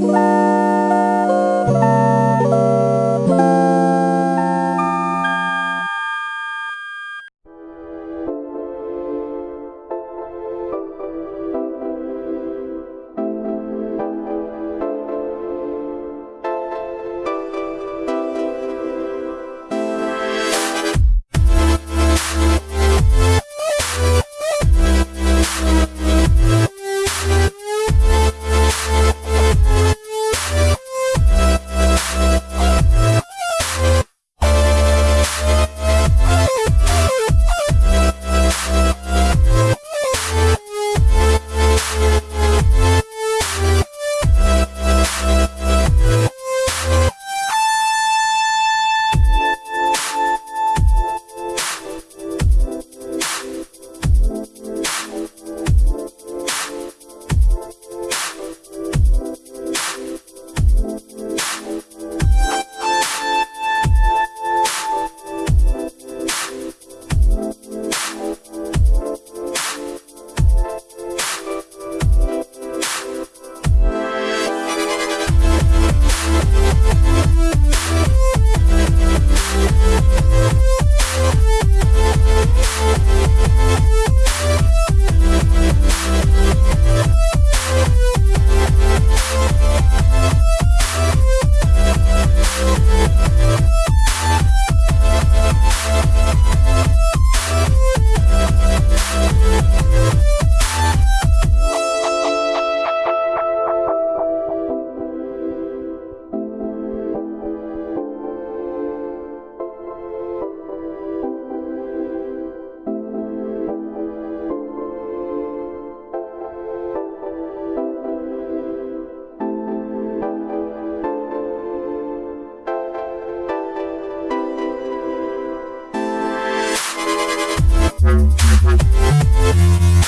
Bye.